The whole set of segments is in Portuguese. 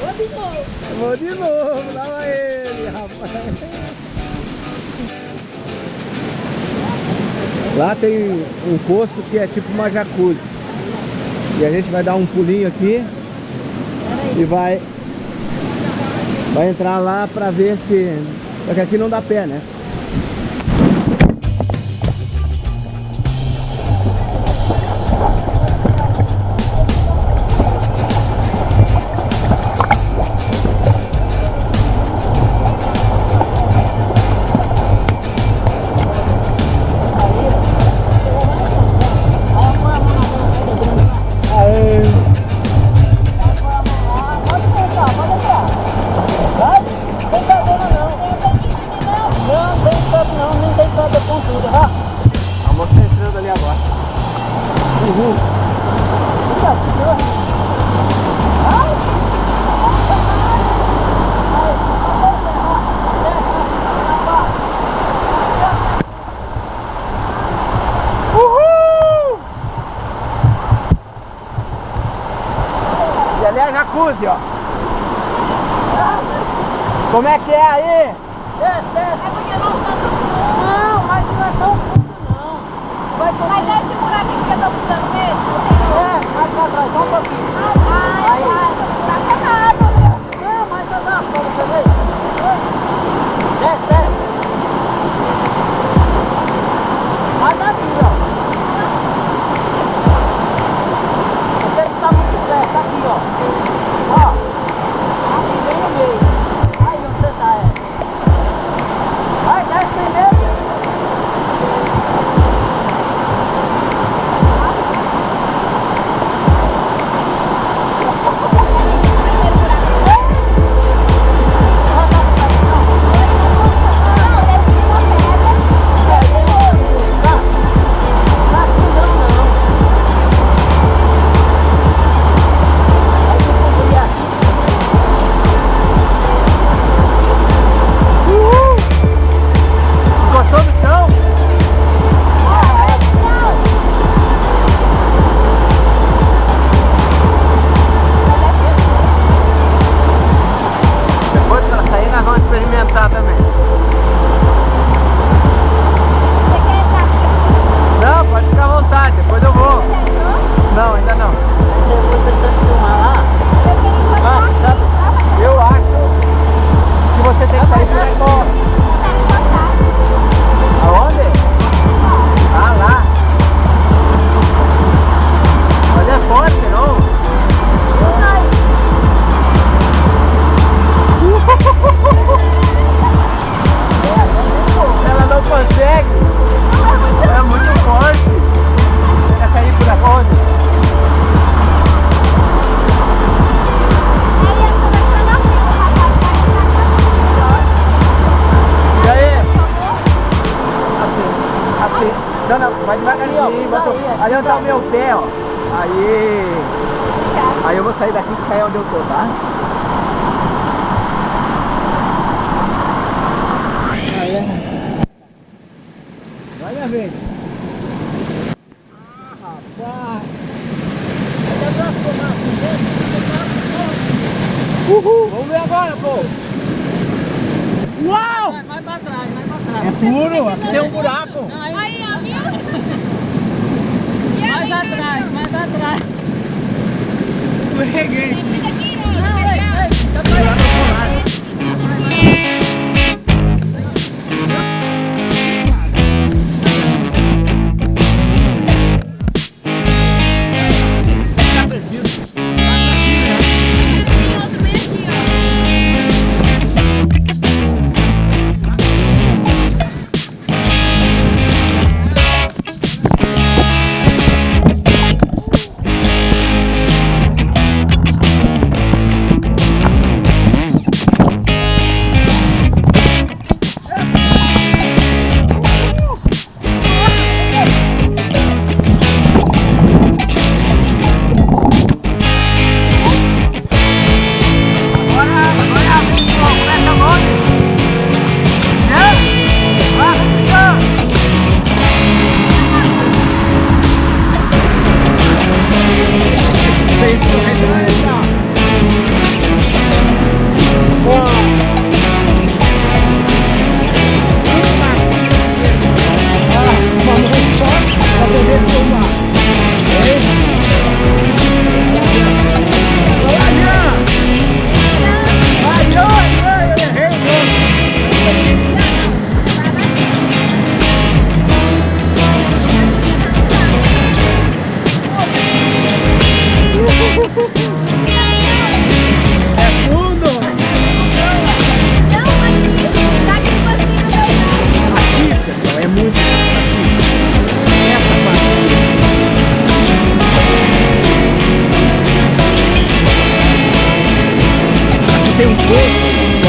Vou de novo. Vou de novo, lá ele, rapaz. Lá tem um poço que é tipo uma jacuzzi. E a gente vai dar um pulinho aqui e vai vai entrar lá pra ver se... Porque aqui não dá pé, né? E é jacuzzi, ó. Como é que é aí? Desce, desce. Não, mas não é tão fundo não. Vai. Mas é esse buraquinho que eu tô buscando mesmo? É, mais pra trás, só um pouquinho. Ai, ai, tá canado, meu. Não, mas eu dá pra você ver. Desce, desce. Vai daqui, Aí. Aí eu vou sair daqui e cair onde eu tô, tá? Aí. Vai, minha vez. Ah, rapaz. Uhul. Vamos ver agora, pô. Uau! Vai, vai pra trás, vai pra trás. É furo, aqui tem um buraco. Não, aí, Aí, ó, viu? E mais aí, atrás, mais atrás. Escorreguei. Tem um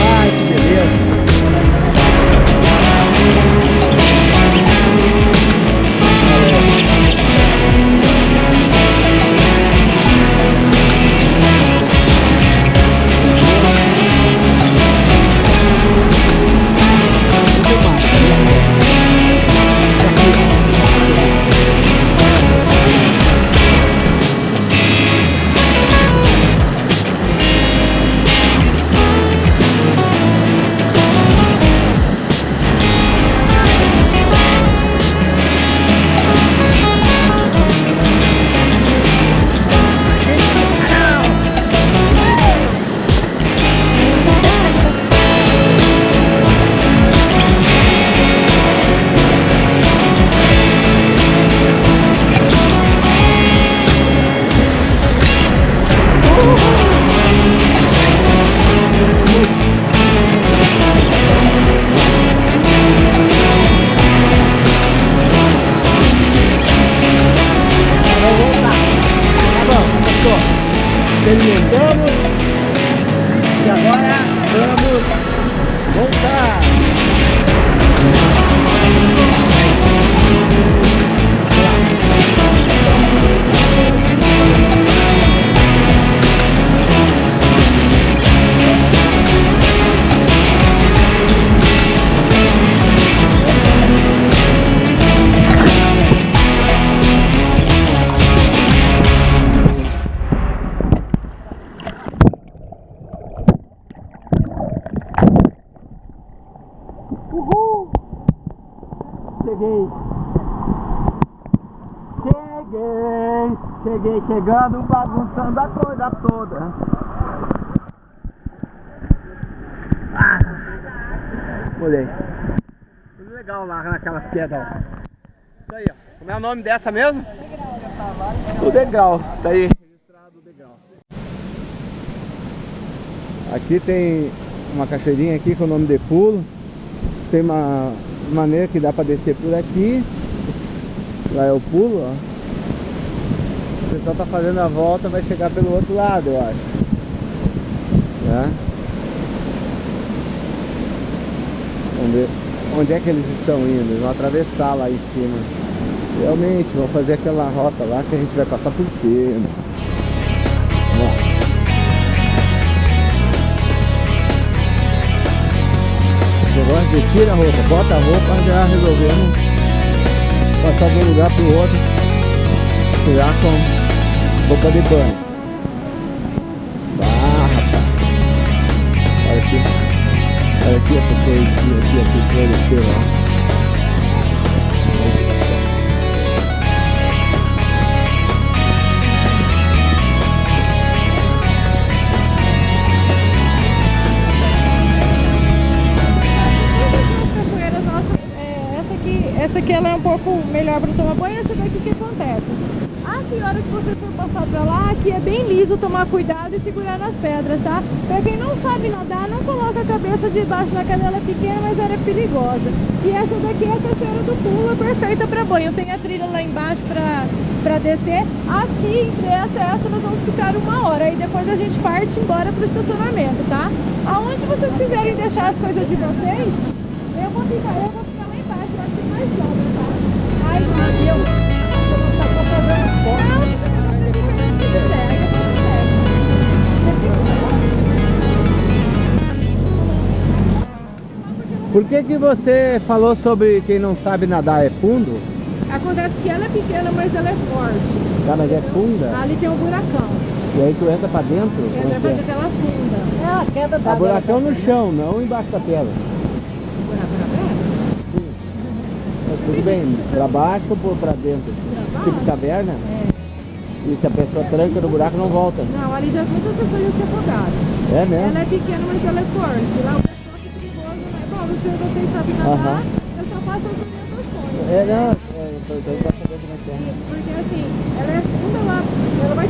Terminamos. E agora vamos voltar. Cheguei! Cheguei! Cheguei chegando, bagunçando a coisa toda. Ah! Olhei. Legal lá naquelas pedras. Isso aí, ó. Como é o nome dessa mesmo? O degrau. Tá aí. Registrado o degrau. Aqui tem uma cachoeirinha aqui com o nome de pulo. Tem uma maneira que dá para descer por aqui. Lá o pulo, ó. O pessoal tá fazendo a volta, vai chegar pelo outro lado, eu acho. Tá? Vamos ver onde é que eles estão indo. Eles vão atravessar lá em cima. Realmente, vão fazer aquela rota lá que a gente vai passar por cima. Negócio de tira a roupa, bota a roupa, já resolvemos passar de um lugar pro outro, tirar com roupa de banho. Ah, rapaz. Olha aqui. Olha aqui essa coisinha aqui, aqui, floresceu, ó. Essa aqui ela é um pouco melhor para tomar banho, essa daqui que acontece? A hora que você for passar pra lá, aqui é bem liso, tomar cuidado e segurar nas pedras, tá? Pra quem não sabe nadar, não coloca a cabeça debaixo da canela pequena, mas ela é perigosa. E essa daqui é a cachoeira do pulo, é perfeita pra banho. Tem a trilha lá embaixo pra, pra descer. Aqui, entre essa e essa, nós vamos ficar uma hora. E depois a gente parte embora pro estacionamento, tá? Aonde vocês quiserem deixar as coisas de vocês, eu vou ficar, eu vou Por que que você falou sobre quem não sabe nadar é fundo? Acontece que ela é pequena, mas ela é forte. Tá, mas é funda? Ali tem um buracão. E aí tu entra pra dentro? Entra é pra é? dentro ela funda. É a queda da A buracão no chão, não embaixo da pedra. Buraco na pedra? É, tudo bem, pra baixo ou pra dentro? Tipo caverna? É. E se a pessoa tranca no buraco não volta. Não, ali já muitas pessoas já se afogaram. É Ela mesmo? é pequena, mas ela é forte. Lá o pessoal que é perigoso, né? Bom, você, vocês sabem nadar, Aham. eu só passo as orientações. É, não, é, é que é. Isso, porque assim, ela é funda lá, ela vai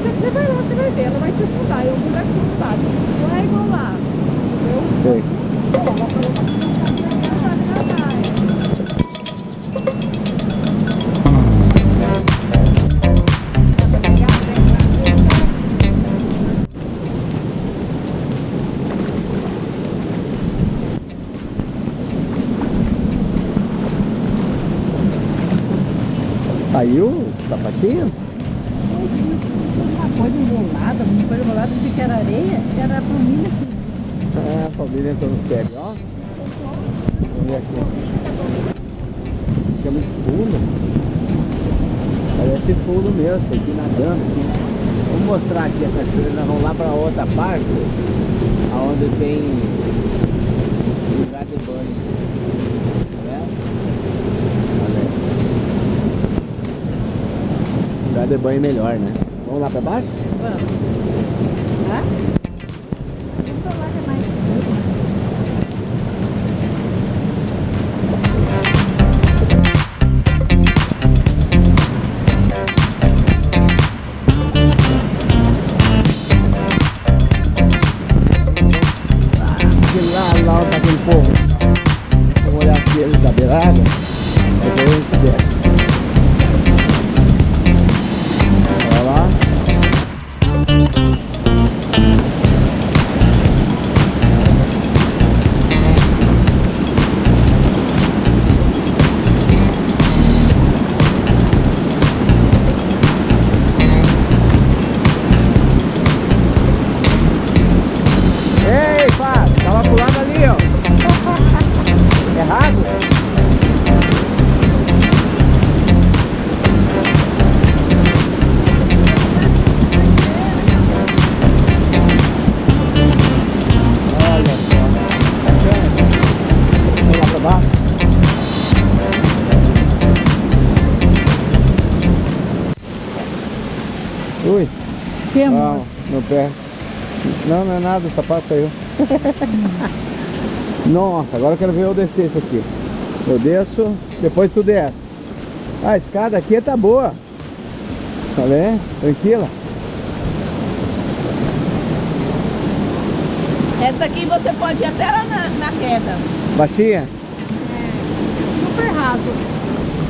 Família entrou no pé, ó. Vamos ver aqui. Aqui é muito fundo. Parece fundo mesmo, tem que ir nadando. Vamos mostrar aqui a cachoeira, nós vamos lá para outra parte, onde tem lugar de banho. Tá aí. Lugar de banho melhor, né? Vamos lá para baixo? Vamos. Hã? Não, é nada, o sapato saiu. Nossa, agora eu quero ver eu descer isso aqui. Eu desço, depois tu desce. Ah, a escada aqui tá boa. Tá vendo? Tranquila. Essa aqui você pode ir até lá na, na queda. Baixinha? super raso.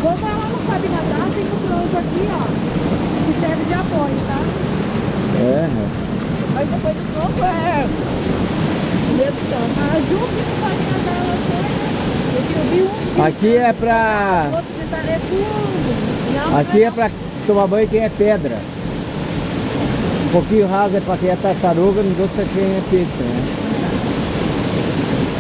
Como ela não sabe nadar, tem um bronze aqui, ó, que serve de apoio, tá? É. Mas depois do tronco é. Tanto. A Ju que não sabe nadar, ela um Aqui é pra. é Aqui é pra tomar banho quem é pedra. Um pouquinho raso é pra quem é tartaruga, nos outros é quem é peixe, né?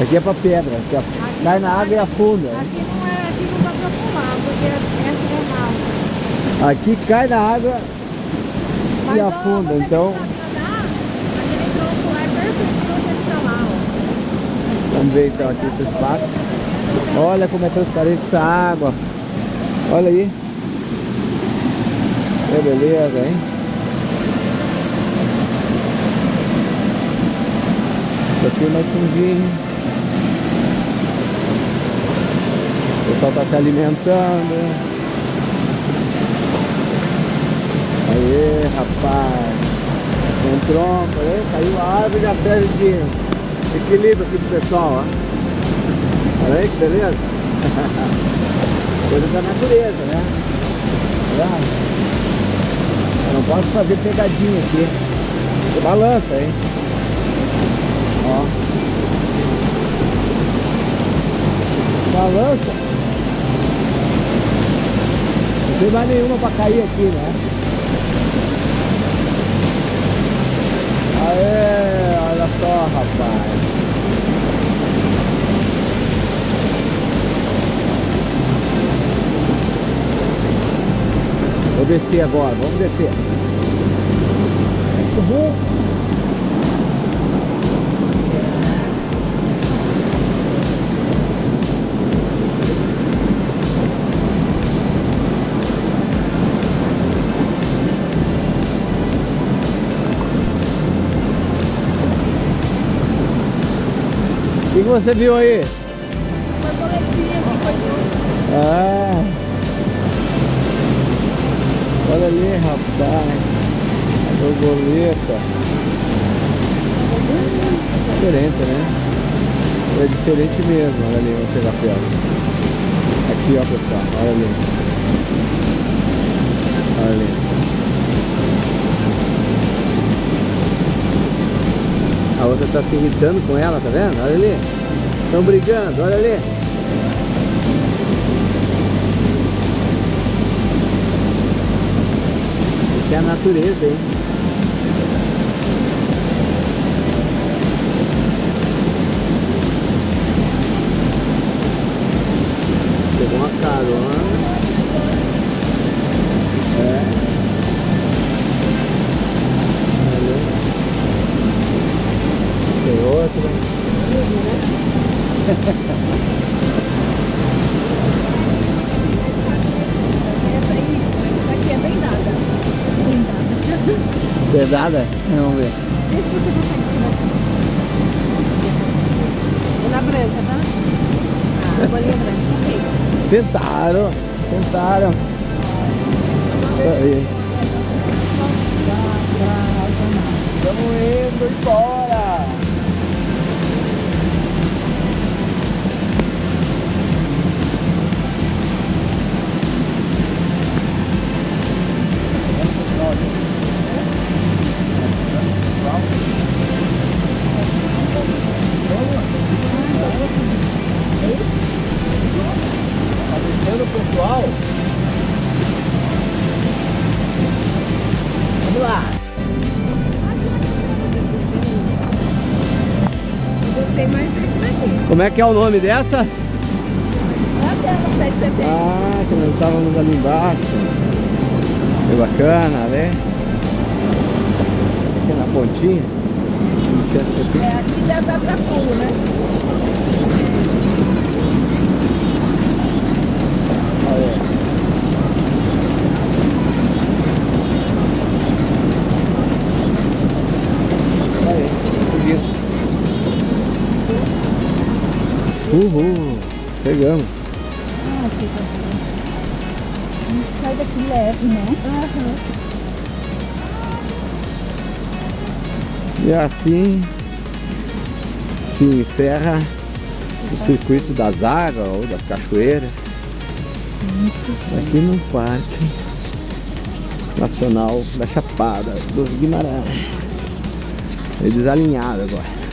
Aqui é pra pedra, que a- cai na água e afunda. Aqui não é, aqui não dá pra pular, porque essa é rasa. Aqui cai na água Mas, e afunda, então que sabe nadar, aquele tronco lá é perfeito pra você ficar lá, ó. vamos ver então aqui esse espaço. Olha como é transparente essa água. Olha aí. Que beleza, hein? Aqui é mais fundinho. O pessoal tá se alimentando. Aê, rapaz. Aí, caiu a árvore já perde de equilíbrio aqui pro pessoal, ó. Olha aí que beleza. Coisa da natureza, né? Eu não posso fazer pegadinha aqui. Balança, hein? Ó. Balança. Não tem mais nenhuma pra cair aqui, né? Aê, olha só, rapaz. Vou descer agora, vamos descer. Uhul. O que você viu aí? Borboletinha que foi do... Ah. Olha ali, rapaz. A borboleta. Diferente, né? É diferente mesmo. Olha ali, vamos chegar perto. Aqui, ó, pessoal. Olha ali. Olha ali. A outra tá se irritando com ela, tá vendo? Olha ali. Estão brigando, olha ali. Isso é a natureza, hein? Pegou uma carona. É. Tem outra. Sedada? Vamos ver. Vê se você consegue tirar. É na branca, tá? Ah, a bolinha branca. Ok. Tentaram, tentaram. Aí. Estamos indo embora. É que é o nome dessa? Até no 7 de setembro. Ah, que nós estávamos ali embaixo. Que bacana, né? Aqui na pontinha. Licença aqui. É, aqui dar pra pulo, né? Uhul, chegamos. Ah, que bom. Sai daqui leve, né? Aham. E assim se encerra o circuito das águas ou das cachoeiras aqui no Parque Nacional da Chapada dos Guimarães. É desalinhado agora.